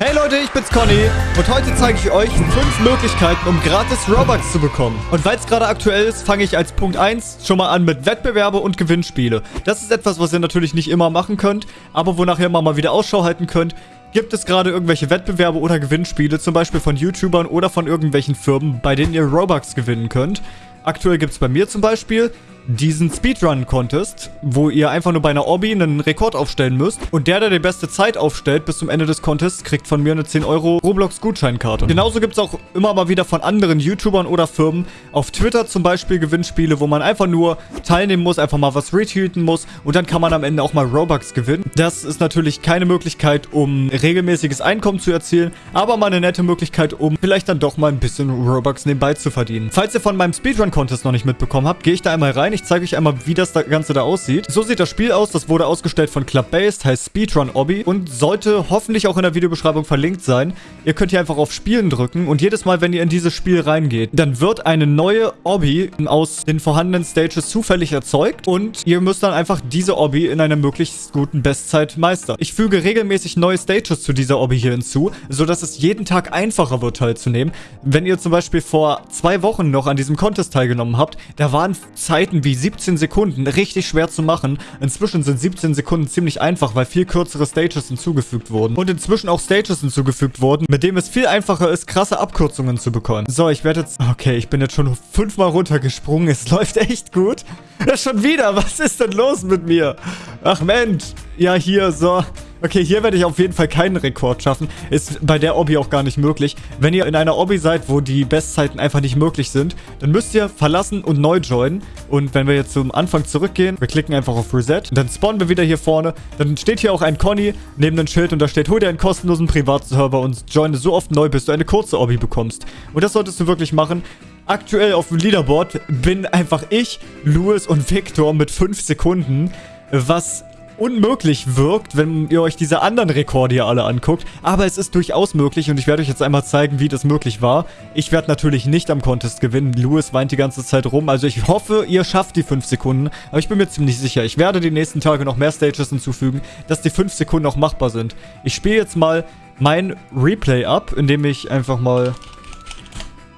Hey Leute, ich bin's Conny und heute zeige ich euch 5 Möglichkeiten, um gratis Robux zu bekommen. Und weil es gerade aktuell ist, fange ich als Punkt 1 schon mal an mit Wettbewerbe und Gewinnspiele. Das ist etwas, was ihr natürlich nicht immer machen könnt, aber wonach ihr immer mal wieder Ausschau halten könnt. Gibt es gerade irgendwelche Wettbewerbe oder Gewinnspiele, zum Beispiel von YouTubern oder von irgendwelchen Firmen, bei denen ihr Robux gewinnen könnt? Aktuell gibt es bei mir zum Beispiel diesen Speedrun-Contest, wo ihr einfach nur bei einer Obby einen Rekord aufstellen müsst. Und der, der die beste Zeit aufstellt bis zum Ende des Contests, kriegt von mir eine 10 Euro Roblox-Gutscheinkarte. Genauso gibt es auch immer mal wieder von anderen YouTubern oder Firmen auf Twitter zum Beispiel Gewinnspiele, wo man einfach nur teilnehmen muss, einfach mal was retweeten muss und dann kann man am Ende auch mal Robux gewinnen. Das ist natürlich keine Möglichkeit, um regelmäßiges Einkommen zu erzielen, aber mal eine nette Möglichkeit, um vielleicht dann doch mal ein bisschen Robux nebenbei zu verdienen. Falls ihr von meinem Speedrun-Contest noch nicht mitbekommen habt, gehe ich da einmal rein. Ich zeige euch einmal, wie das Ganze da aussieht. So sieht das Spiel aus. Das wurde ausgestellt von Clubbased, heißt Speedrun Obby und sollte hoffentlich auch in der Videobeschreibung verlinkt sein. Ihr könnt hier einfach auf Spielen drücken und jedes Mal, wenn ihr in dieses Spiel reingeht, dann wird eine neue Obby aus den vorhandenen Stages zufällig erzeugt und ihr müsst dann einfach diese Obby in einer möglichst guten Bestzeit meistern. Ich füge regelmäßig neue Stages zu dieser Obby hier hinzu, sodass es jeden Tag einfacher wird teilzunehmen. Wenn ihr zum Beispiel vor zwei Wochen noch an diesem Contest teilgenommen habt, da waren Zeiten wie wie 17 Sekunden richtig schwer zu machen. Inzwischen sind 17 Sekunden ziemlich einfach, weil viel kürzere Stages hinzugefügt wurden. Und inzwischen auch Stages hinzugefügt wurden, mit dem es viel einfacher ist, krasse Abkürzungen zu bekommen. So, ich werde jetzt... Okay, ich bin jetzt schon fünfmal runtergesprungen. Es läuft echt gut. Das schon wieder. Was ist denn los mit mir? Ach Mensch. Ja, hier, so. Okay, hier werde ich auf jeden Fall keinen Rekord schaffen. Ist bei der Obby auch gar nicht möglich. Wenn ihr in einer Obby seid, wo die Bestzeiten einfach nicht möglich sind, dann müsst ihr verlassen und neu joinen. Und wenn wir jetzt zum Anfang zurückgehen, wir klicken einfach auf Reset, dann spawnen wir wieder hier vorne. Dann steht hier auch ein Conny neben dem Schild und da steht, hol dir einen kostenlosen Privatserver und joine so oft neu, bis du eine kurze Obby bekommst. Und das solltest du wirklich machen. Aktuell auf dem Leaderboard bin einfach ich, Louis und Victor mit 5 Sekunden, was unmöglich wirkt, wenn ihr euch diese anderen Rekorde hier alle anguckt. Aber es ist durchaus möglich und ich werde euch jetzt einmal zeigen, wie das möglich war. Ich werde natürlich nicht am Contest gewinnen. Louis weint die ganze Zeit rum. Also ich hoffe, ihr schafft die 5 Sekunden. Aber ich bin mir ziemlich sicher. Ich werde die nächsten Tage noch mehr Stages hinzufügen, dass die 5 Sekunden auch machbar sind. Ich spiele jetzt mal mein Replay ab, indem ich einfach mal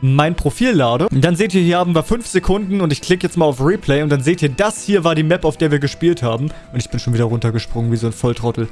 mein Profil lade. Dann seht ihr, hier haben wir 5 Sekunden und ich klicke jetzt mal auf Replay und dann seht ihr, das hier war die Map, auf der wir gespielt haben. Und ich bin schon wieder runtergesprungen wie so ein Volltrottel.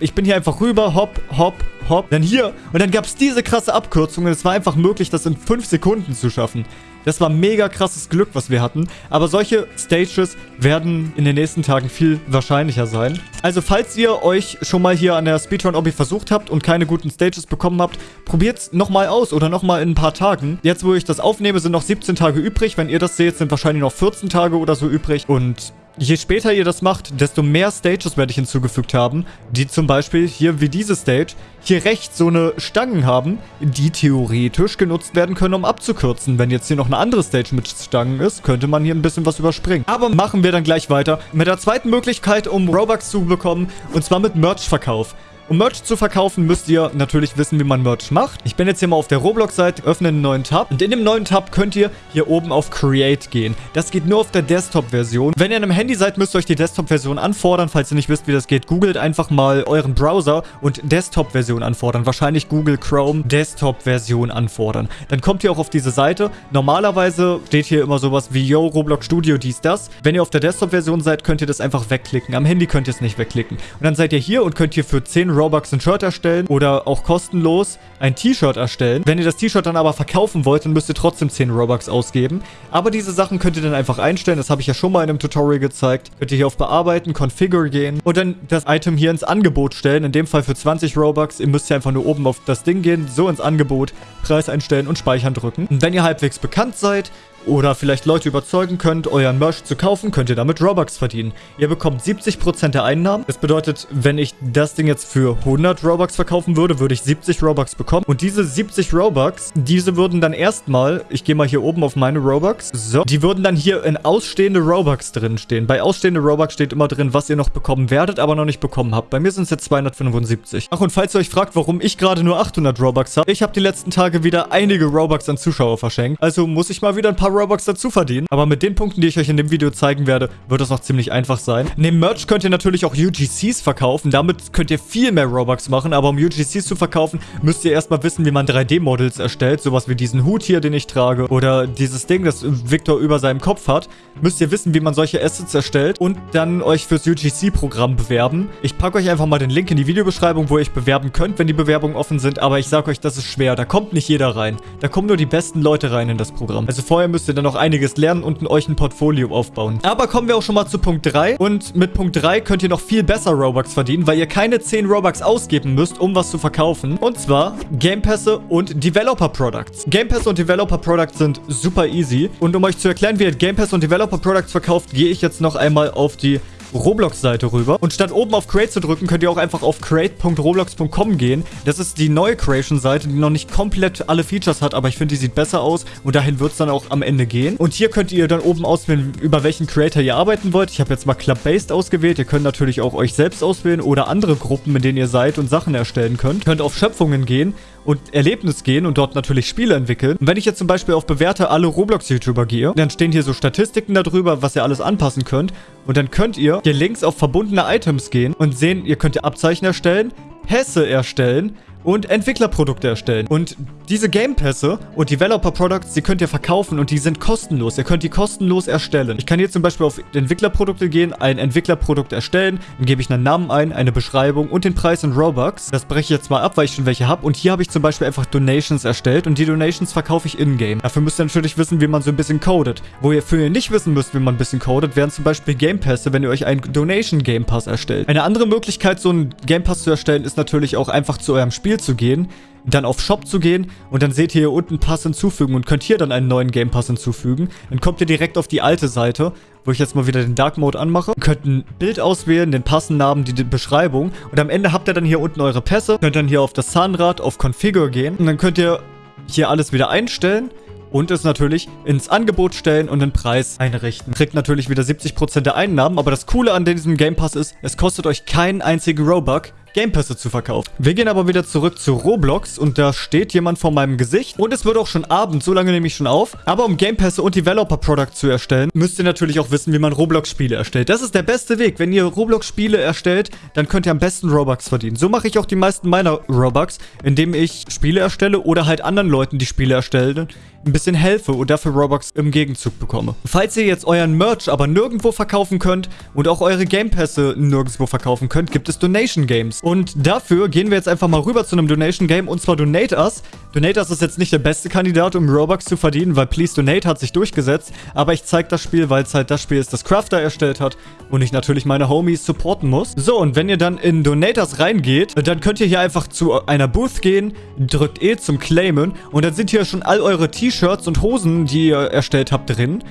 Ich bin hier einfach rüber, hopp, hopp, hopp. Dann hier und dann gab es diese krasse Abkürzung und es war einfach möglich, das in 5 Sekunden zu schaffen. Das war mega krasses Glück, was wir hatten. Aber solche Stages werden in den nächsten Tagen viel wahrscheinlicher sein. Also falls ihr euch schon mal hier an der Speedrun-Obby versucht habt und keine guten Stages bekommen habt, probiert es nochmal aus oder nochmal in ein paar Tagen. Jetzt, wo ich das aufnehme, sind noch 17 Tage übrig. Wenn ihr das seht, sind wahrscheinlich noch 14 Tage oder so übrig. Und Je später ihr das macht, desto mehr Stages werde ich hinzugefügt haben, die zum Beispiel hier wie diese Stage hier rechts so eine Stangen haben, die theoretisch genutzt werden können, um abzukürzen. Wenn jetzt hier noch eine andere Stage mit Stangen ist, könnte man hier ein bisschen was überspringen. Aber machen wir dann gleich weiter mit der zweiten Möglichkeit, um Robux zu bekommen, und zwar mit Merch-Verkauf. Um Merch zu verkaufen, müsst ihr natürlich wissen, wie man Merch macht. Ich bin jetzt hier mal auf der Roblox-Seite, öffne einen neuen Tab. Und in dem neuen Tab könnt ihr hier oben auf Create gehen. Das geht nur auf der Desktop-Version. Wenn ihr an einem Handy seid, müsst ihr euch die Desktop-Version anfordern. Falls ihr nicht wisst, wie das geht, googelt einfach mal euren Browser und Desktop-Version anfordern. Wahrscheinlich Google Chrome Desktop-Version anfordern. Dann kommt ihr auch auf diese Seite. Normalerweise steht hier immer sowas wie Yo, Roblox Studio, dies, das. Wenn ihr auf der Desktop-Version seid, könnt ihr das einfach wegklicken. Am Handy könnt ihr es nicht wegklicken. Und dann seid ihr hier und könnt hier für 10 Robux Robux ein Shirt erstellen oder auch kostenlos ein T-Shirt erstellen. Wenn ihr das T-Shirt dann aber verkaufen wollt, dann müsst ihr trotzdem 10 Robux ausgeben. Aber diese Sachen könnt ihr dann einfach einstellen. Das habe ich ja schon mal in einem Tutorial gezeigt. Könnt ihr hier auf Bearbeiten, Configure gehen und dann das Item hier ins Angebot stellen. In dem Fall für 20 Robux. Ihr müsst ja einfach nur oben auf das Ding gehen, so ins Angebot, Preis einstellen und speichern drücken. Und wenn ihr halbwegs bekannt seid, oder vielleicht Leute überzeugen könnt, euren Merch zu kaufen, könnt ihr damit Robux verdienen. Ihr bekommt 70% der Einnahmen. Das bedeutet, wenn ich das Ding jetzt für 100 Robux verkaufen würde, würde ich 70 Robux bekommen. Und diese 70 Robux, diese würden dann erstmal, ich gehe mal hier oben auf meine Robux, so, die würden dann hier in ausstehende Robux drin stehen. Bei ausstehende Robux steht immer drin, was ihr noch bekommen werdet, aber noch nicht bekommen habt. Bei mir sind es jetzt 275. Ach, und falls ihr euch fragt, warum ich gerade nur 800 Robux habe, ich habe die letzten Tage wieder einige Robux an Zuschauer verschenkt. Also muss ich mal wieder ein paar Robux dazu verdienen. Aber mit den Punkten, die ich euch in dem Video zeigen werde, wird es noch ziemlich einfach sein. Neben Merch könnt ihr natürlich auch UGCs verkaufen. Damit könnt ihr viel mehr Robux machen. Aber um UGCs zu verkaufen, müsst ihr erstmal wissen, wie man 3D-Models erstellt. Sowas wie diesen Hut hier, den ich trage. Oder dieses Ding, das Victor über seinem Kopf hat. Müsst ihr wissen, wie man solche Assets erstellt. Und dann euch fürs UGC-Programm bewerben. Ich packe euch einfach mal den Link in die Videobeschreibung, wo ihr euch bewerben könnt, wenn die Bewerbungen offen sind. Aber ich sage euch, das ist schwer. Da kommt nicht jeder rein. Da kommen nur die besten Leute rein in das Programm. Also vorher müsst ihr dann noch einiges lernen und euch ein Portfolio aufbauen. Aber kommen wir auch schon mal zu Punkt 3. Und mit Punkt 3 könnt ihr noch viel besser Robux verdienen, weil ihr keine 10 Robux ausgeben müsst, um was zu verkaufen. Und zwar Game Pässe und Developer Products. Game Pässe und Developer Products sind super easy. Und um euch zu erklären, wie ihr Game Pass und Developer Products verkauft, gehe ich jetzt noch einmal auf die Roblox-Seite rüber. Und statt oben auf Create zu drücken, könnt ihr auch einfach auf create.roblox.com gehen. Das ist die neue Creation-Seite, die noch nicht komplett alle Features hat, aber ich finde, die sieht besser aus und dahin wird es dann auch am Ende gehen. Und hier könnt ihr dann oben auswählen, über welchen Creator ihr arbeiten wollt. Ich habe jetzt mal Club-Based ausgewählt. Ihr könnt natürlich auch euch selbst auswählen oder andere Gruppen, in denen ihr seid und Sachen erstellen könnt. Könnt auf Schöpfungen gehen und Erlebnis gehen und dort natürlich Spiele entwickeln. Und wenn ich jetzt zum Beispiel auf Bewerte alle Roblox-YouTuber gehe, dann stehen hier so Statistiken darüber, was ihr alles anpassen könnt. Und dann könnt ihr hier links auf verbundene Items gehen und sehen, ihr könnt Abzeichen erstellen, Pässe erstellen und Entwicklerprodukte erstellen. Und diese Game Pässe und Developer Products, die könnt ihr verkaufen und die sind kostenlos. Ihr könnt die kostenlos erstellen. Ich kann hier zum Beispiel auf Entwicklerprodukte gehen, ein Entwicklerprodukt erstellen, dann gebe ich einen Namen ein, eine Beschreibung und den Preis in Robux. Das breche ich jetzt mal ab, weil ich schon welche habe. Und hier habe ich zum Beispiel einfach Donations erstellt und die Donations verkaufe ich in-game. Dafür müsst ihr natürlich wissen, wie man so ein bisschen codet. Wo ihr für ihr nicht wissen müsst, wie man ein bisschen codet, wären zum Beispiel Game Pässe, wenn ihr euch einen Donation Game Pass erstellt. Eine andere Möglichkeit, so einen Game Pass zu erstellen, ist natürlich auch einfach zu eurem Spiel zu gehen dann auf Shop zu gehen und dann seht ihr hier unten Pass hinzufügen und könnt hier dann einen neuen Game Pass hinzufügen. Dann kommt ihr direkt auf die alte Seite, wo ich jetzt mal wieder den Dark Mode anmache. Könnt ein Bild auswählen, den Passennamen, die Beschreibung und am Ende habt ihr dann hier unten eure Pässe. Könnt dann hier auf das Zahnrad, auf Configure gehen und dann könnt ihr hier alles wieder einstellen und es natürlich ins Angebot stellen und den Preis einrichten. Kriegt natürlich wieder 70% der Einnahmen, aber das Coole an diesem Game Pass ist, es kostet euch keinen einzigen Robux, Game Pässe zu verkaufen. Wir gehen aber wieder zurück zu Roblox und da steht jemand vor meinem Gesicht und es wird auch schon Abend, so lange nehme ich schon auf. Aber um Game Pässe und Developer Product zu erstellen, müsst ihr natürlich auch wissen, wie man Roblox-Spiele erstellt. Das ist der beste Weg. Wenn ihr Roblox-Spiele erstellt, dann könnt ihr am besten Robux verdienen. So mache ich auch die meisten meiner Robux, indem ich Spiele erstelle oder halt anderen Leuten, die Spiele erstellen, ein bisschen helfe und dafür Robux im Gegenzug bekomme. Falls ihr jetzt euren Merch aber nirgendwo verkaufen könnt und auch eure Game Pässe nirgendwo verkaufen könnt, gibt es Donation Games. Und dafür gehen wir jetzt einfach mal rüber zu einem Donation Game und zwar Donate Us. Donate Us ist jetzt nicht der beste Kandidat, um Robux zu verdienen, weil Please Donate hat sich durchgesetzt. Aber ich zeige das Spiel, weil es halt das Spiel ist, das Crafter erstellt hat und ich natürlich meine Homies supporten muss. So, und wenn ihr dann in Donate Us reingeht, dann könnt ihr hier einfach zu einer Booth gehen, drückt E zum Claimen und dann sind hier schon all eure T-Shirts und Hosen, die ihr erstellt habt, drin.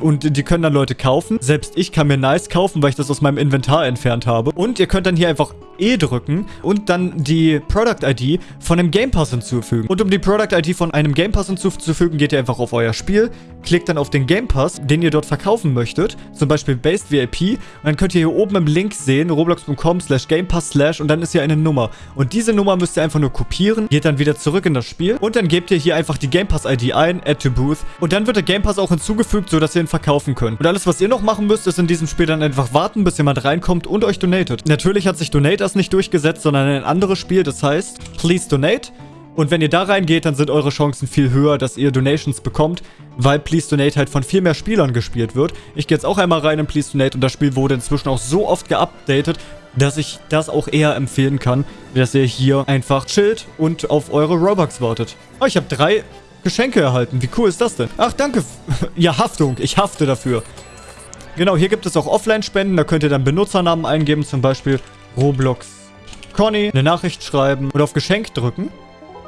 Und die können dann Leute kaufen. Selbst ich kann mir Nice kaufen, weil ich das aus meinem Inventar entfernt habe. Und ihr könnt dann hier einfach E drücken und dann die Product ID von einem Game Pass hinzufügen. Und um die Product ID von einem Game Pass hinzuzufügen, geht ihr einfach auf euer Spiel, klickt dann auf den Game Pass, den ihr dort verkaufen möchtet, zum Beispiel Based VIP. Und dann könnt ihr hier oben im Link sehen, roblox.com slash gamepass slash und dann ist hier eine Nummer. Und diese Nummer müsst ihr einfach nur kopieren, geht dann wieder zurück in das Spiel und dann gebt ihr hier einfach die Game Pass ID ein, Add to Booth. Und dann wird der Game Pass auch hinzugefügt, sodass ihr ihn verkaufen könnt. Und alles, was ihr noch machen müsst, ist in diesem Spiel dann einfach warten, bis jemand reinkommt und euch donatet. Natürlich hat sich Donate das nicht durchgesetzt, sondern ein anderes Spiel, das heißt Please Donate. Und wenn ihr da reingeht, dann sind eure Chancen viel höher, dass ihr Donations bekommt, weil Please Donate halt von viel mehr Spielern gespielt wird. Ich gehe jetzt auch einmal rein in Please Donate und das Spiel wurde inzwischen auch so oft geupdatet, dass ich das auch eher empfehlen kann, dass ihr hier einfach chillt und auf eure Robux wartet. Oh, ich habe drei Geschenke erhalten. Wie cool ist das denn? Ach, danke. ja, Haftung. Ich hafte dafür. Genau, hier gibt es auch Offline-Spenden. Da könnt ihr dann Benutzernamen eingeben, zum Beispiel Roblox Conny, eine Nachricht schreiben und auf Geschenk drücken.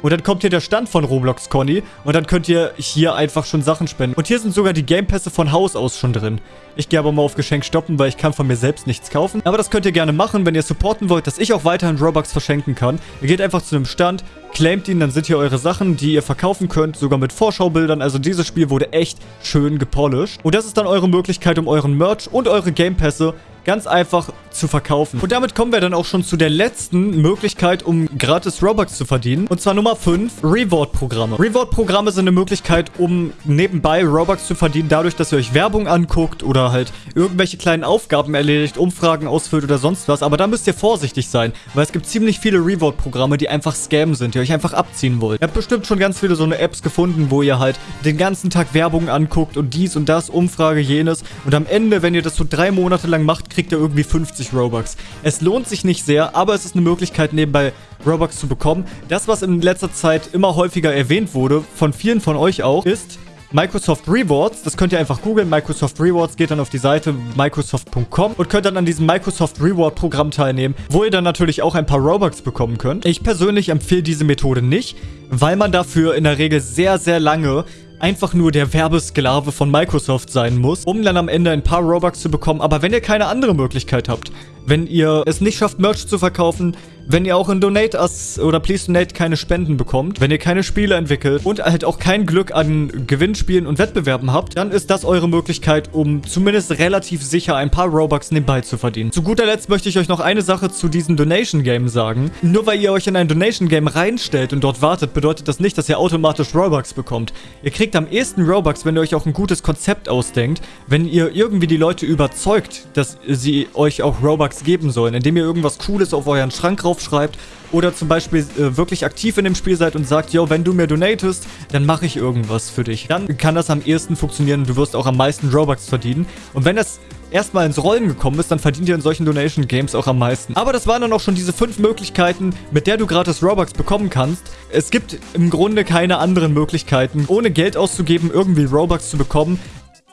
Und dann kommt hier der Stand von Roblox Conny und dann könnt ihr hier einfach schon Sachen spenden. Und hier sind sogar die Game Pässe von Haus aus schon drin. Ich gehe aber mal auf Geschenk stoppen, weil ich kann von mir selbst nichts kaufen. Aber das könnt ihr gerne machen, wenn ihr supporten wollt, dass ich auch weiterhin Robux verschenken kann. Ihr geht einfach zu einem Stand, claimt ihn, dann sind hier eure Sachen, die ihr verkaufen könnt, sogar mit Vorschaubildern. Also dieses Spiel wurde echt schön gepolished. Und das ist dann eure Möglichkeit, um euren Merch und eure Game Pässe ganz einfach zu verkaufen. Und damit kommen wir dann auch schon zu der letzten Möglichkeit, um gratis Robux zu verdienen. Und zwar Nummer 5, Reward-Programme. Reward-Programme sind eine Möglichkeit, um nebenbei Robux zu verdienen, dadurch, dass ihr euch Werbung anguckt oder halt irgendwelche kleinen Aufgaben erledigt, Umfragen ausfüllt oder sonst was. Aber da müsst ihr vorsichtig sein, weil es gibt ziemlich viele Reward-Programme, die einfach Scam sind, die euch einfach abziehen wollen. Ihr habt bestimmt schon ganz viele so eine Apps gefunden, wo ihr halt den ganzen Tag Werbung anguckt und dies und das, Umfrage, jenes. Und am Ende, wenn ihr das so drei Monate lang macht, kriegt ihr irgendwie 50 Robux. Es lohnt sich nicht sehr, aber es ist eine Möglichkeit, nebenbei Robux zu bekommen. Das, was in letzter Zeit immer häufiger erwähnt wurde, von vielen von euch auch, ist Microsoft Rewards. Das könnt ihr einfach googeln. Microsoft Rewards geht dann auf die Seite microsoft.com und könnt dann an diesem Microsoft Reward Programm teilnehmen, wo ihr dann natürlich auch ein paar Robux bekommen könnt. Ich persönlich empfehle diese Methode nicht, weil man dafür in der Regel sehr, sehr lange einfach nur der Werbesklave von Microsoft sein muss, um dann am Ende ein paar Robux zu bekommen. Aber wenn ihr keine andere Möglichkeit habt, wenn ihr es nicht schafft, Merch zu verkaufen, wenn ihr auch in Donate Us oder Please Donate keine Spenden bekommt, wenn ihr keine Spiele entwickelt und halt auch kein Glück an Gewinnspielen und Wettbewerben habt, dann ist das eure Möglichkeit, um zumindest relativ sicher ein paar Robux nebenbei zu verdienen. Zu guter Letzt möchte ich euch noch eine Sache zu diesem Donation Game sagen. Nur weil ihr euch in ein Donation Game reinstellt und dort wartet, bedeutet das nicht, dass ihr automatisch Robux bekommt. Ihr kriegt am ehesten Robux, wenn ihr euch auch ein gutes Konzept ausdenkt, wenn ihr irgendwie die Leute überzeugt, dass sie euch auch Robux geben sollen, indem ihr irgendwas Cooles auf euren Schrank rauf aufschreibt oder zum Beispiel äh, wirklich aktiv in dem Spiel seid und sagt, yo, wenn du mir donatest, dann mache ich irgendwas für dich. Dann kann das am ehesten funktionieren und du wirst auch am meisten Robux verdienen. Und wenn das erstmal ins Rollen gekommen ist, dann verdient ihr in solchen Donation Games auch am meisten. Aber das waren dann auch schon diese fünf Möglichkeiten, mit der du gratis Robux bekommen kannst. Es gibt im Grunde keine anderen Möglichkeiten, ohne Geld auszugeben, irgendwie Robux zu bekommen.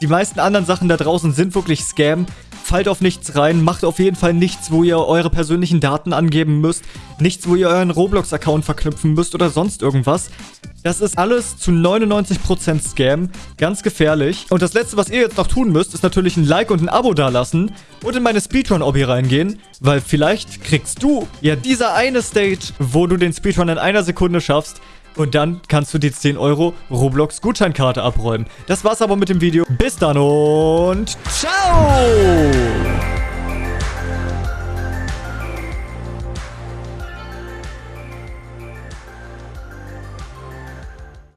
Die meisten anderen Sachen da draußen sind wirklich Scam fallt auf nichts rein, macht auf jeden Fall nichts, wo ihr eure persönlichen Daten angeben müsst, nichts, wo ihr euren Roblox-Account verknüpfen müsst oder sonst irgendwas. Das ist alles zu 99% Scam, ganz gefährlich. Und das letzte, was ihr jetzt noch tun müsst, ist natürlich ein Like und ein Abo dalassen und in meine Speedrun-Obby reingehen, weil vielleicht kriegst du ja diese eine Stage, wo du den Speedrun in einer Sekunde schaffst, und dann kannst du die 10 Euro Roblox Gutscheinkarte abräumen. Das war's aber mit dem Video. Bis dann und ciao!